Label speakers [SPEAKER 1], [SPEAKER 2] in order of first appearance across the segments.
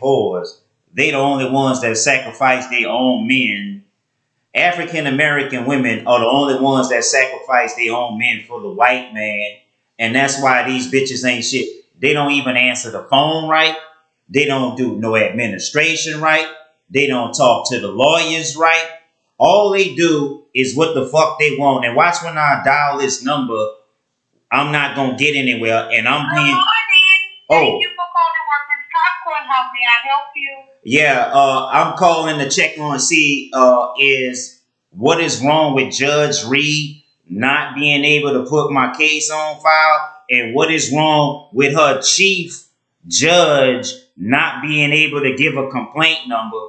[SPEAKER 1] whores. They the only ones that sacrifice their own men. African American women are the only ones that sacrifice their own men for the white man. And that's why these bitches ain't shit. They don't even answer the phone right. They don't do no administration right. They don't talk to the lawyers right. All they do is what the fuck they want. And watch when I dial this number, I'm not gonna get anywhere, and I'm paying.
[SPEAKER 2] Oh.
[SPEAKER 1] Yeah, uh, I'm calling to check on see uh, is what is wrong with Judge Reed not being able to put my case on file, and what is wrong with her chief judge not being able to give a complaint number,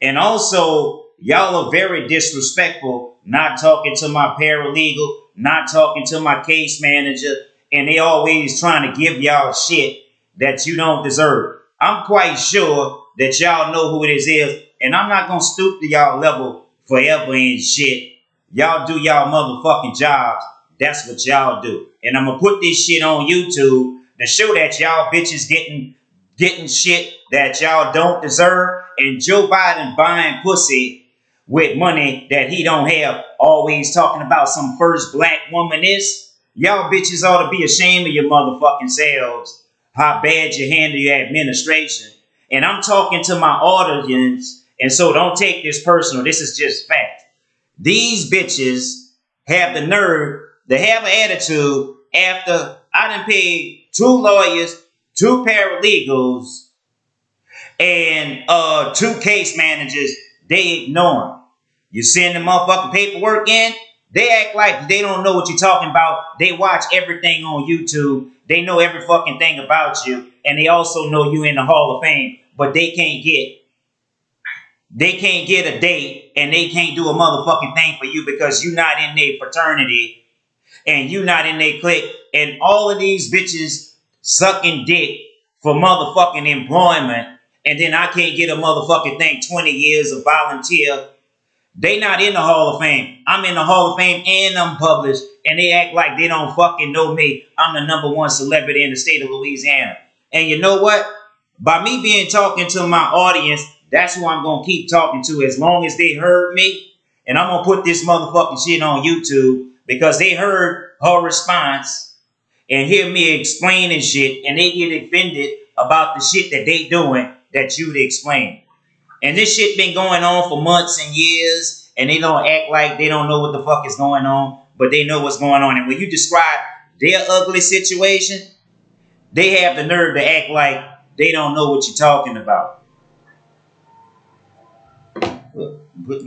[SPEAKER 1] and also y'all are very disrespectful, not talking to my paralegal, not talking to my case manager, and they always trying to give y'all shit that you don't deserve. I'm quite sure that y'all know who it is, is and I'm not gonna stoop to y'all level forever and shit. Y'all do y'all motherfucking jobs. That's what y'all do. And I'm gonna put this shit on YouTube to show that y'all bitches getting getting shit that y'all don't deserve. And Joe Biden buying pussy with money that he don't have, always talking about some first black woman is. Y'all bitches ought to be ashamed of your motherfucking selves. How bad you handle your administration. And I'm talking to my audience, and so don't take this personal. This is just fact. These bitches have the nerve to have an attitude after I done paid two lawyers, two paralegals, and uh, two case managers. They ignore them. You send the motherfucking paperwork in, they act like they don't know what you're talking about. They watch everything on YouTube. They know every fucking thing about you. And they also know you in the Hall of Fame. But they can't get they can't get a date and they can't do a motherfucking thing for you because you're not in their fraternity and you're not in their clique. And all of these bitches sucking dick for motherfucking employment. And then I can't get a motherfucking thing 20 years of volunteer they not in the Hall of Fame. I'm in the Hall of Fame and I'm published. And they act like they don't fucking know me. I'm the number one celebrity in the state of Louisiana. And you know what? By me being talking to my audience, that's who I'm going to keep talking to as long as they heard me. And I'm going to put this motherfucking shit on YouTube because they heard her response and hear me explaining shit and they get offended about the shit that they doing that you'd explain. And this shit been going on for months and years, and they don't act like they don't know what the fuck is going on, but they know what's going on. And when you describe their ugly situation, they have the nerve to act like they don't know what you're talking about. Putting